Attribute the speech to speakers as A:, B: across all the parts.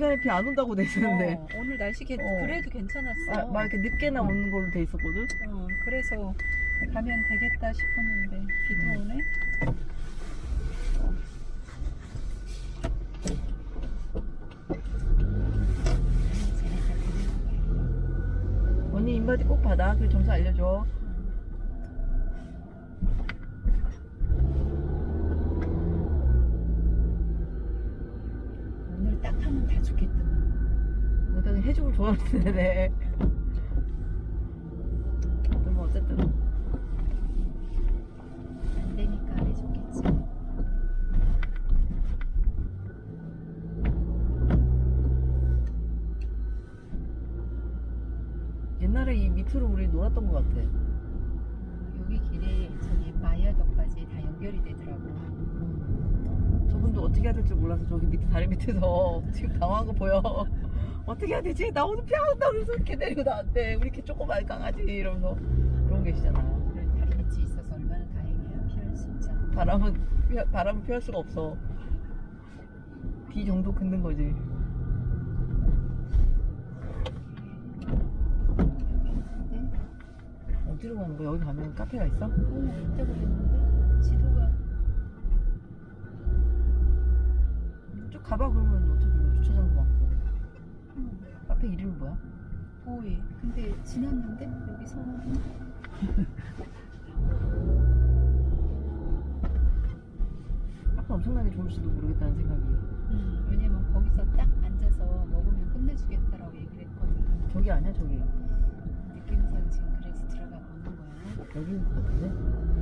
A: 원래 이 시간에 비안 온다고 돼 있었는데
B: 어, 오늘 날씨 괜-
A: 어.
B: 그래도 괜찮았어.
A: 아, 막 이렇게 늦게나 오는 걸로 돼 있었거든.
B: 어, 그래서 가면 되겠다 싶었는데 비도 오네.
A: 언니 인바디 꼭 받아. 그 점수 알려줘. 좋아하는데. 뭐 어쨌든
B: 안 되니까 해줬겠지.
A: 옛날에 이 밑으로 우리 놀았던 것 같아.
B: 어, 여기 길에 저기 마야도까지 다 연결이 되더라고.
A: 음. 저분도 어떻게 해야 될지 몰라서 저기 밑에 다리 밑에서 지금 당황한 거 보여. 어떻게 해야 되지? 나 오늘 피한다 그러면서 이렇게 내리고 나한테 우리 이렇게 조그만 강아지 이러면서 그러고 계시잖아.
B: 그래 다리 밑이 있어서 얼마나 다행이야. 피할 수 있잖아.
A: 바람은 피- 바람은 피할 수가 없어. 비 정도 긋는 거지. 어디로 가는 거야? 여기 가면 카페가 있어?
B: 어, 있다고 그랬는데 지도가
A: 쭉 가봐 그러면 카페 이름이 뭐야?
B: 보이. 근데 지났는데 여기서
A: 카페 엄청나게 좋을지도 모르겠다는 생각이.
B: 음, 왜냐면 거기서 딱 앉아서 먹으면 끝내주겠다라고 얘기를 했거든.
A: 저기 아니야 저기.
B: 느낌상 지금 그래서 들어가 보는 거야.
A: 여기인 것 같은데?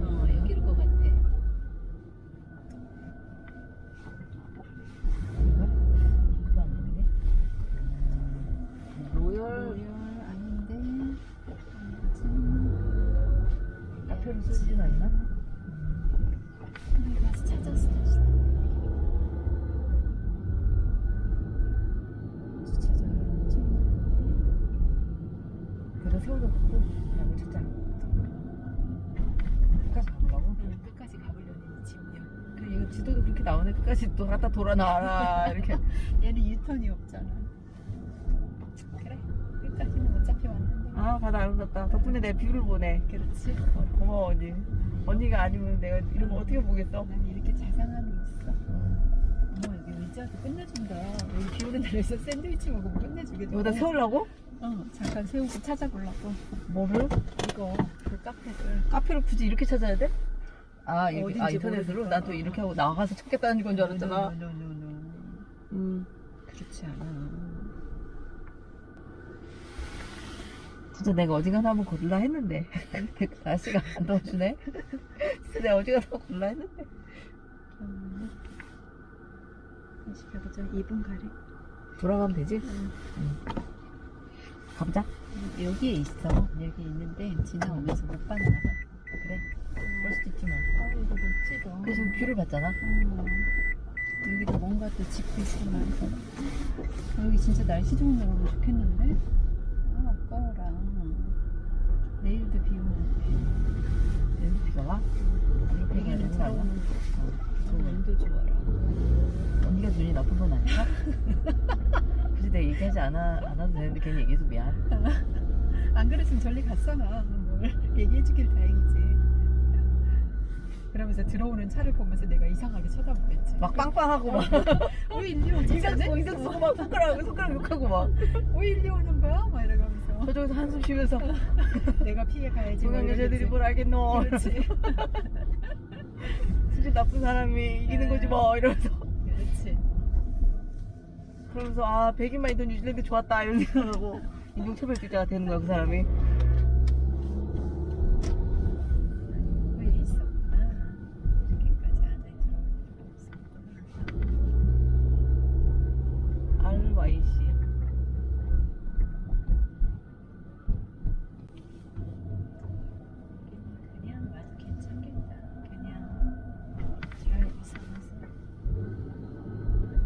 A: 나오네. 끝까지 또 갖다 돌아 나와라 이렇게.
B: 얘는 유턴이 없잖아. 그래, 끝까지는 어차피 왔는데.
A: 아 바다 아름답다. 덕분에 내 view를 보네.
B: 그렇지.
A: 어, 고마워 언니. 언니가 아니면 내가 이런 거 어떻게 보겠어?
B: 난 이렇게 자상함이 있어. 어머 여기 의자도 끝내준다. 여기 비 오는 날에서 샌드위치 먹으면 끝내주겠다.
A: 여기다 세우려고?
B: 어, 잠깐 세우고 찾아보려고.
A: 뭐를?
B: 이거 그 카페를.
A: 카페를 굳이 이렇게 찾아야 돼? 아, 이렇게,
B: 어딘지
A: 아 인터넷으로? 난또 이렇게 하고 나가서 찾겠다는 건 줄 알았잖아.
B: no no no no.
A: 음.
B: 그렇지 않아.
A: 진짜 내가 어지간하 한번 골라 했는데 날씨가 안 도와주네 진짜 내가 어지간하 골라 했는데
B: 음. 다시 가보자. 2분 가래.
A: 돌아가면 되지?
B: 응.
A: 가보자
B: 여기에 있어. 여기 있는데 지나오면서 못 봤나 봐.
A: 그래 그럴 수도 있지 뭐
B: 아, 이거 멋지다.
A: 그 지금 view를 봤잖아
B: 어, 여기도 뭔가 또 집도 있고 많고. 여기 진짜 날씨 좋은 날 오면 좋겠는데? 아, 아까워라. 내일도 비 오는데.
A: 내일 비가 와?
B: 차오는
A: 어, 좋네.
B: 온도 좋아라.
A: 언니가 눈이 나쁜 건 아니야? 굳이 내가 얘기하지 않아, 않아도 되는데 괜히 얘기해서 미안
B: 안 그랬으면 저리 갔어 나. 뭘 얘기해주길 다행이지. 그러면서 들어오는 차를 보면서 내가 이상하게 쳐다보겠지.
A: 막 빵빵하고 막
B: 왜 일리 오지?
A: 인상 쓰고 인상 쓰고 막 손가락 손가락 욕하고
B: 막왜 일리 오는 거야? 막 이러면서.
A: 저쪽에서 한숨 쉬면서
B: 내가 피해 가야지. 뭐
A: 동양 여자들이. 뭘 알겠노
B: 그렇지.
A: 진짜 나쁜 사람이 이기는 거지 뭐 이러면서
B: 그렇지.
A: 그러면서 아 백인만 있던 뉴질랜드 좋았다 이런 생각하고 인종차별주의자가 되는 거야 그 사람이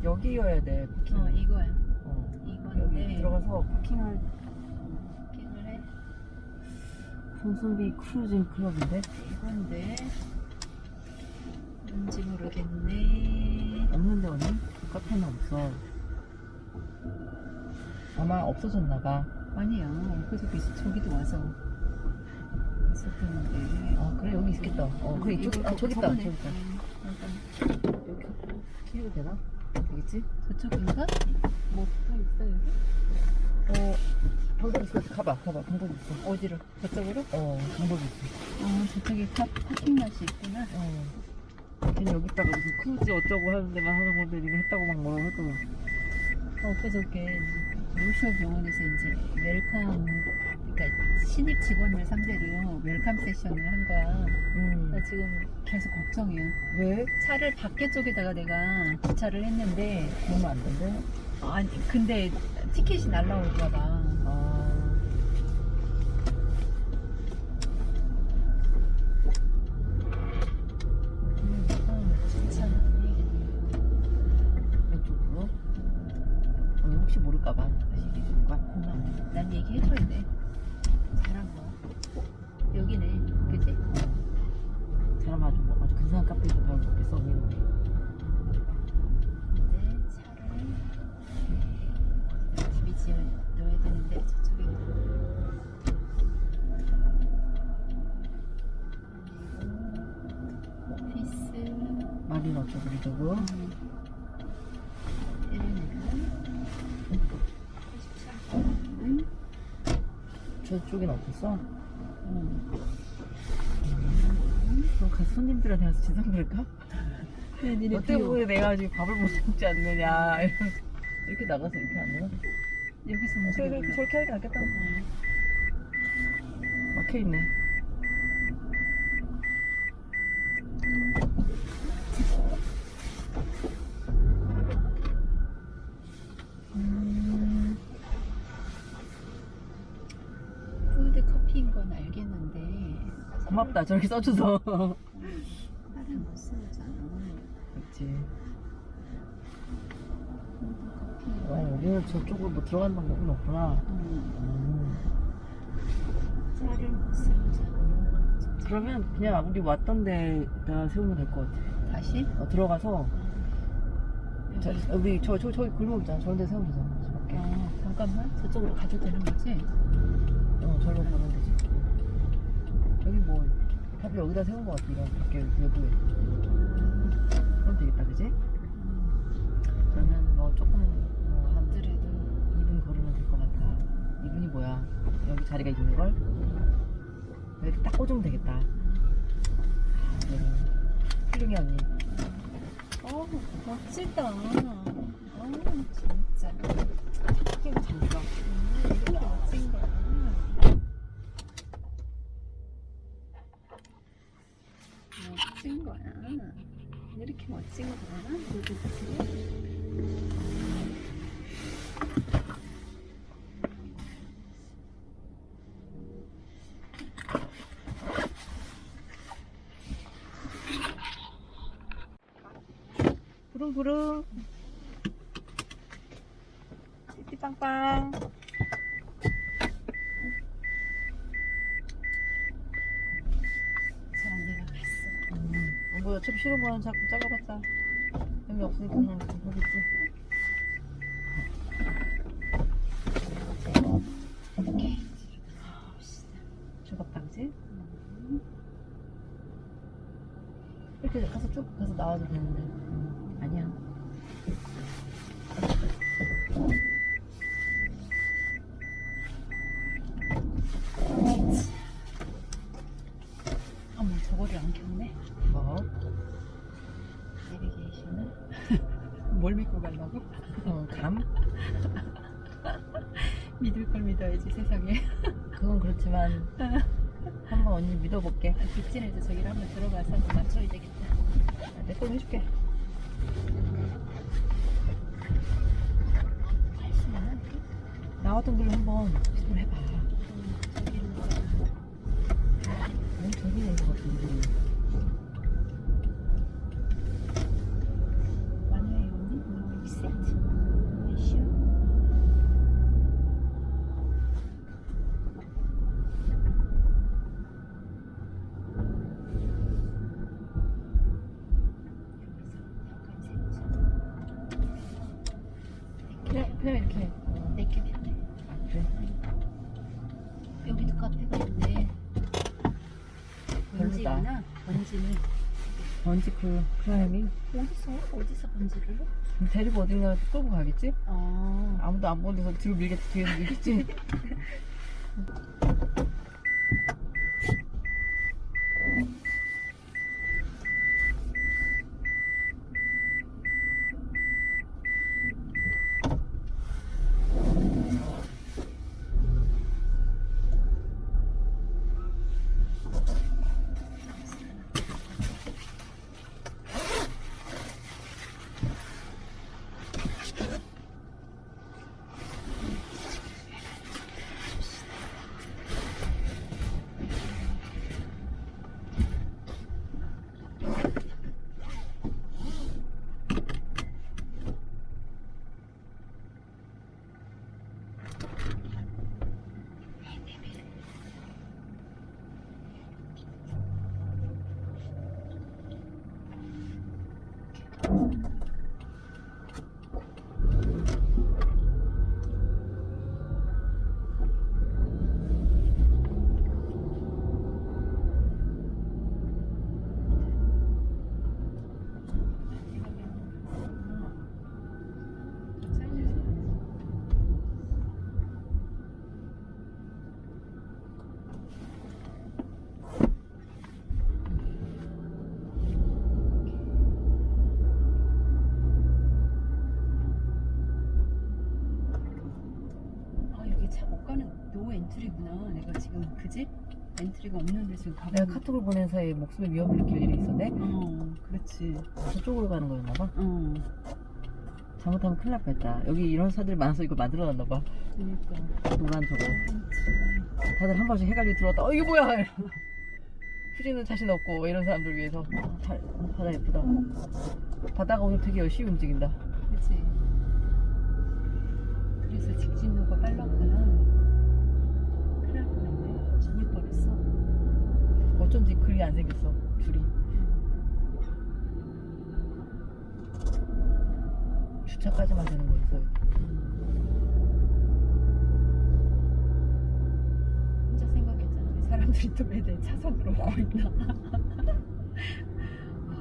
A: 여기여야 돼 부킹
B: 어, 이거야.
A: 어.
B: 이건데.
A: 여기 들어가서 부킹을
B: 부킹을 해.
A: 손순비 크루징 클럽인데
B: 이건데. 뭔지 모르겠네.
A: 없는데 언니? 카페는 없어. 아마 없어졌나봐.
B: 아니야. 엊그저께 저기도 와서 있었다는데.
A: 아, 그래, 여기 있겠다. 어, 그래, 이쪽, 아, 저기 있다. 저기 있다.
B: 음,
A: 여기 키워도 되나? 되겠지?
B: 저쪽인가? 뭐또 있어 여기?
A: 어, 방법 있어. 가봐, 가봐. 방법 있어.
B: 어디로? 저쪽으로?
A: 어, 방법 있어.
B: 어 저쪽에 파, 파킹 맛이 있구나.
A: 어. 걔는 여기다가 무슨 크루즈 어쩌고 하는 데만 하는 건데 니네 했다고 막 뭐라고 했거든.
B: 어, 엊그저께 North Shore 병원에서 이제 welcome 그러니까 신입 직원을 상대로 welcome session을 한 거야.
A: 음.
B: 나 지금 계속 걱정이야.
A: 왜?
B: 차를 밖에 쪽에다가 내가 주차를 했는데
A: 그러면 안 된대?
B: 아니 근데 티켓이 날라올까 봐.
A: 마리너 쪽으로 쪽으로
B: 응?
A: 저쪽엔 없었어?
B: 응.
A: 그럼 가 손님들한테 가서
B: 니네
A: 너 때문에 내가 지금 밥을 못 먹지 않느냐 이렇게 나가서 이렇게 안 되나?
B: 여기서 움직여
A: 그래 저렇게 하는 게 낫겠다
B: 어.
A: 막혀있네 고맙다. 저렇게 써줘서.
B: 나를 못 쓰잖아
A: 그렇지
B: 커피
A: 와 여기는 저쪽으로 뭐 들어가는 방법은 없구나.
B: 음,
A: 음.
B: 차를 못 쓰잖아
A: 그러면 그냥 우리 왔던 데다 세우면 될 것 같아.
B: 다시?
A: 어, 들어가서. 자,
B: 여기.
A: 우리 저, 저, 저기 골목 있잖아. 저런 데 세우면 되잖아. 저
B: 어, 잠깐만. 저쪽으로 가도 되는 거지?
A: 어 절로 가면 되지 여기 뭐 다들 여기다 세운 것 같아 이런 밖에 외부에. 그럼 되겠다 그지?
B: 음,
A: 그러면 뭐 조금 뭐한
B: 그래도.
A: 2분 걸으면 될 것 같아. 2분이 뭐야? 여기 자리가 있는 걸? 이렇게 딱 꽂으면 되겠다. 네. 훌륭해 언니.
B: 어 멋지다. 어 진짜.
A: 이거 잘 들어
B: 음, 거야 멋진 거야 이렇게 멋진 거야 누구들이
A: 부릉부릉 띠띠빵빵
B: 저 언니가 봤어
A: 음, 뭐 어차피 싫은 거는 자꾸 작아봤자 의미 없으니까 그냥 하겠지
B: 이렇게
A: 그지?
B: 음.
A: 이렇게 가서 쭉 가서 나와도 되는데 음, 아니야
B: 어머 저거를 안 켰네
A: 뭐?
B: 내비게이션을 뭘 믿고 가려고?
A: 어, 감?
B: 믿을 걸 믿어야지 세상에
A: 그건 그렇지만 한번 언니 믿어볼게.
B: 빅진에도 저기를 한번 들어가서 맞춰야 되겠다.
A: 내 걸로 해줄게? 나왔던 걸로 한번 시도를 해봐.
B: 저기는 뭐
A: 너무 저기 된것 같은데
B: 번지구나. 번지는
A: 먼지 그 클라이밍
B: 어디서 어디서 번지를?
A: 데리고 어딘가 끌고 가겠지?
B: 아.
A: 아무도 안 보는 데서 뒤로 밀겠지 뒤에서 밀겠지
B: 아 여기 차 못 가는 no entry구나. 내가 지금 그지? entry가 없는데 지금 가고.
A: 내가 카톡을 보낸 사이에 목숨에 위험을 느낄 일이 있었네
B: 어 그렇지.
A: 저쪽으로 가는 거였나 봐
B: 어
A: 잘못하면 큰일 날 뻔했다 여기 이런 사들이 많아서 이거 만들어놨나 봐
B: 그러니까.
A: 노란 저거. 다들 한 번씩 헷갈리고 들어왔다 어 이게 뭐야 휴지는 자신 없고 이런 사람들 위해서 잘, 바다 예쁘다 바다가 오늘 되게 열심히 움직인다
B: 그치. 그래서 직진로가 빨랐구나.
A: 어쩐지 그리 안 생겼어 줄이 주차까지만 되는 거였어요
B: 혼자 생각했잖아. 이 사람들이 또 왜 내 차선으로 오고 있나. 아,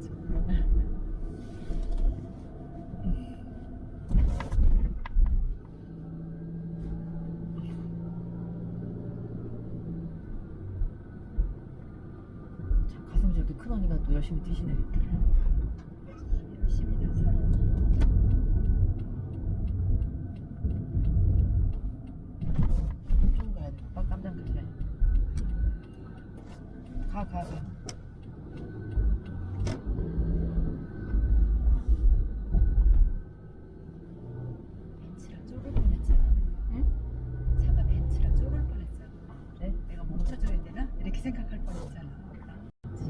B: 정말.
A: 참 가슴이 저렇게 큰 언니가 또 열심히 뛰시네
B: 열심히 다 살아.
A: 좀 가야 돼 빡 깜짝 놀래 가가 가.
B: 벤츠라 쫄을 뻔했잖아.
A: 응?
B: 차가 벤츠라 쫄을 뻔했잖아.
A: 그래?
B: 내가 멈춰줘야 되나? 이렇게 생각할 뻔했잖아.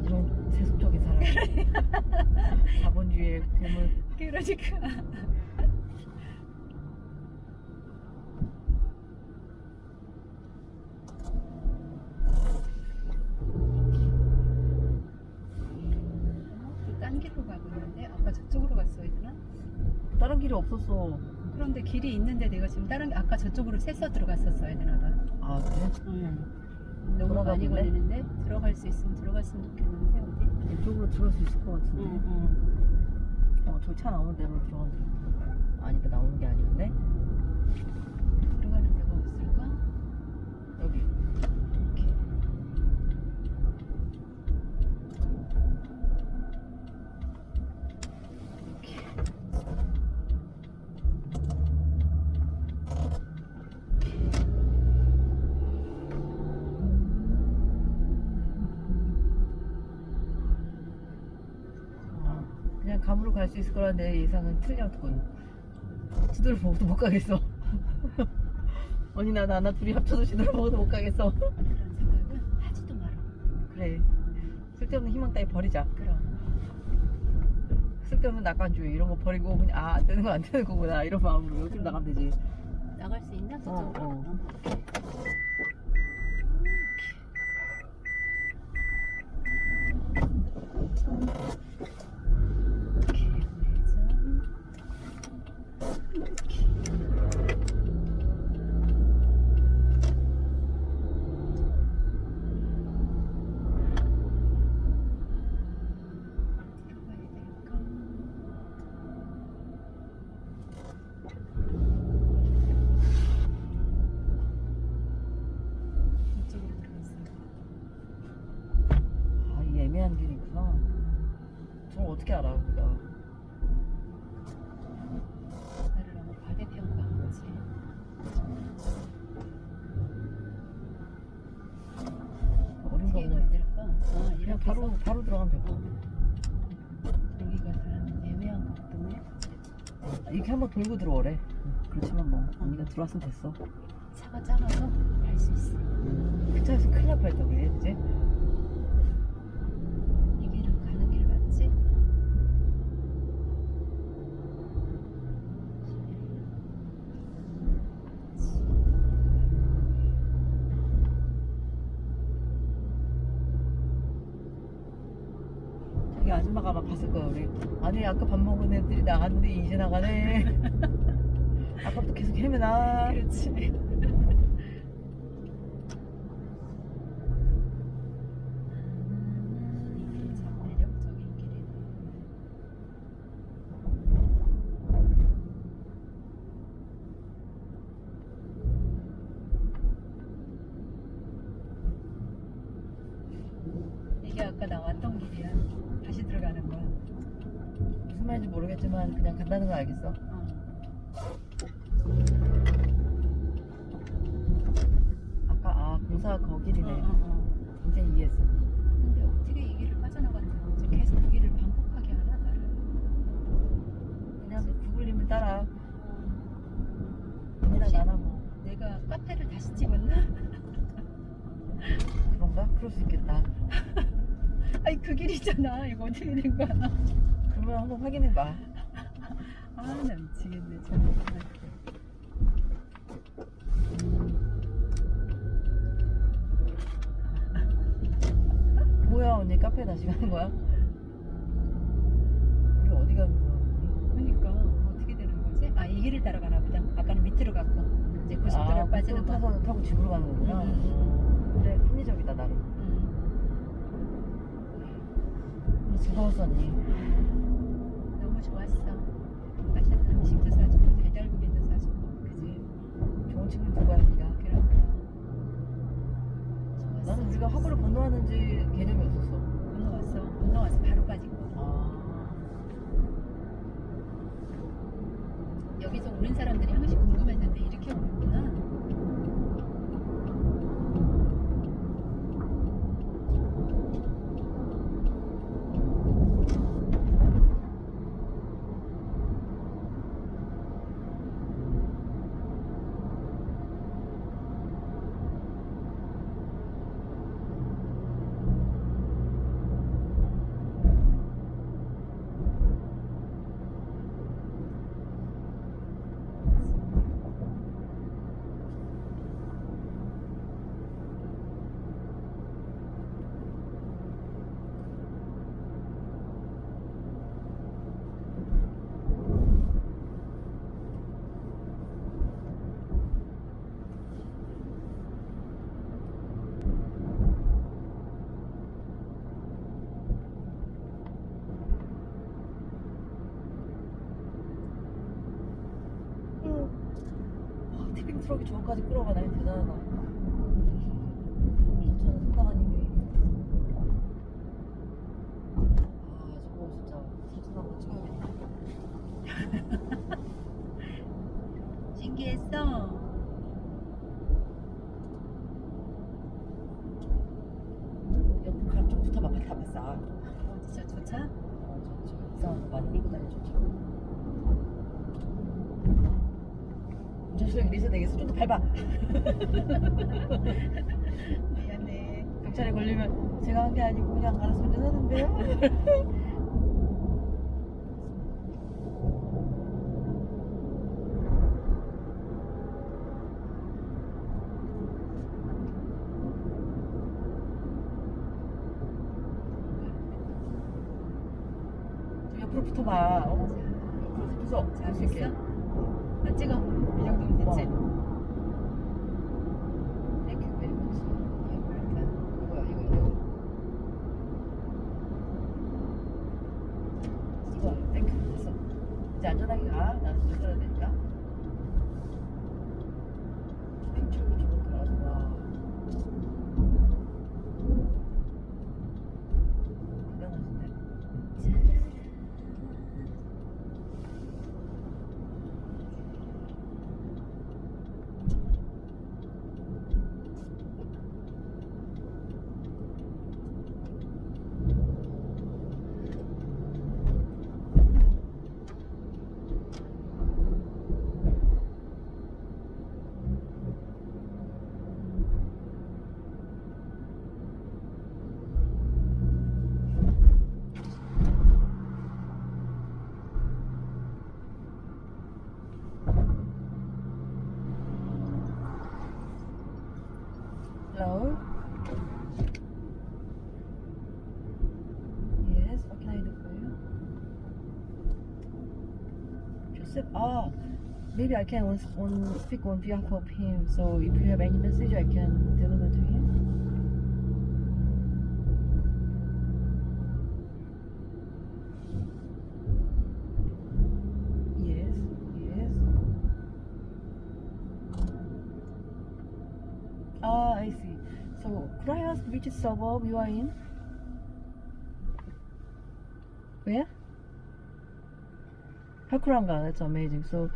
A: 이런 세속적인 사람 자본주의의 괴물
B: 그러니까. 딴 길로 가고 있는데 아까 저쪽으로 갔어야 되나?
A: 다른 길이 없었어
B: 그런데 길이 있는데 내가 지금 다른 아까 저쪽으로 새서 들어갔었어야 되나 봐.
A: 아 그래?
B: 응. 너무 많이? 걸리는데 들어갈 수 있으면 들어갔으면 좋겠는데 어디?
A: 이쪽으로 들어갈 수 있을 것 같은데
B: 응.
A: 어 저기 차 나오는 데로 들어가면 아니다 나오는 게 아니었네 수 있을 거라 내 예상은 틀렸군 지도를 보고도 못 가겠어 언니 나 나나 둘이 합쳐서 지도를 보고도 못 가겠어
B: 그런 생각은 하지도 마라.
A: 그래 쓸데없는 희망 따위 버리자
B: 그럼.
A: 쓸데없는 낙관주의 이런 거 버리고 그냥 아 안 되는 거 안 되는 거구나 이런 마음으로 여기로 나가면 되지
B: 나갈 수 있나? 저쪽으로?
A: 어, 어.
B: 바로 바로, 들어가면 된다. 여기가 좀 애매한 것 같은데.
A: 이렇게 한번 돌고 들어오래. 그렇지만 뭐 언니가 들어왔으면 됐어.
B: 차가 작아서 갈 수 있어. 음.
A: 그 차에서 큰일 날 뻔했다 그래 이제. 아니 아까 밥 먹은 애들이 나갔는데 이제 나가네. 아까부터 계속 헤매나.
B: 그렇지. 이게 참 매력적인 길이네. 이게 아까 나왔던 길이야. 다시 들어가는 거야.
A: 무슨 말인지 모르겠지만 그냥 간다는 걸 알겠어.
B: 어.
A: 아까 아 공사 거 길이네.
B: 어, 어, 어.
A: 이제 이해했어.
B: 근데 어떻게 이 길을 빠져나갔는지 계속 그 길을 반복하게 하나 나를.
A: 그냥 구글님을 따라.
B: 어.
A: 언니나
B: 혹시
A: 나나 뭐
B: 내가 카페를 다시 찍었나?
A: 그런가? 그럴 수 있겠다.
B: 아니 그 길이잖아. 이거 어떻게 된 거야?
A: 그러면 한번 확인해봐.
B: 아 나 미치겠네 정말.
A: 뭐야 언니 카페 다시 가는 거야? 우리 어디 가는 거야?
B: 그러니까 어떻게 되는 거지? 아 이 길을 따라가나 보다. 아까는 밑으로 갔고 이제 고속도로에
A: 아,
B: 빠지는 거.
A: 타서 타고 집으로 가는 거구나.
B: 음,
A: 근데 합리적이다 나름.
B: 음,
A: 즐거웠어 언니.
B: 좋았어. 맛있는 음식도 사주고 달달구리도 사주고.
A: 그지? 좋은 친구 네가?
B: 그런 거. 좋았어.
A: 나는 우리가 화구를 건너왔는지 개념이 없었어.
B: 건너왔어. 건너와서 바로 빠진 거.
A: 아.
B: 여기서 오는 사람들이 항상 궁금했는데 이렇게 오는구나.
A: 와, 티빙 트럭이 저거까지 끌어가네. 대단하다. 힘이. 아, 저거 진짜 사진 한번 찍어야겠다.
B: 신기했어.
A: 옆 가쪽부터 막 밟았어.
B: 어디 저 조차?
A: 어, 저, 저 이상한 거 많이 끌고 다니죠. 실력이 리셋 되겠어. 좀 더 밟아.
B: 미안해.
A: 경찰에 걸리면 제가 한 게 아니고 그냥 알아서 운전하는데요. Hello. Yes, what can I do for you? Joseph, oh, maybe I can on, on speak on behalf of him. So if you have any message, I can deliver to him. Which suburb you are in? Where? Hakuranga, that's amazing. So,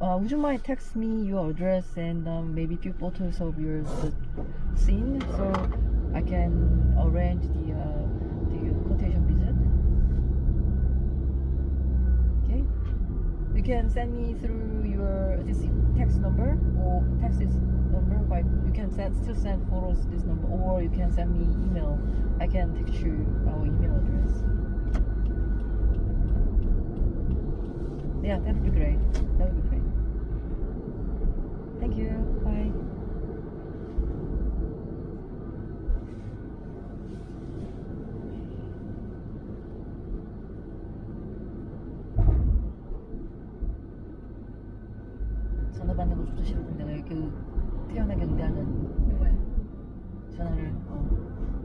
A: uh, would you mind text me your address and um, maybe few photos of your scene so I can arrange the uh, the quotation You can send me through your this text number or text number. You can send still send photos this number, or you can send me email. I can text you our email address. Yeah, that would be great. That would be great. Thank you. Bye. 그 태연하게 응대하는
B: 뭐야?
A: 전화를 어.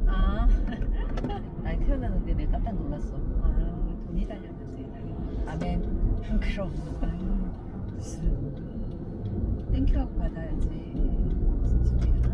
B: 아,
A: 아니 태연하는데 내가 깜짝 놀랐어.
B: 아 돈이 달렸는데.
A: 아멘. 그럼.
B: 아유, 무슨 땡큐하고 받아야지. 소리야.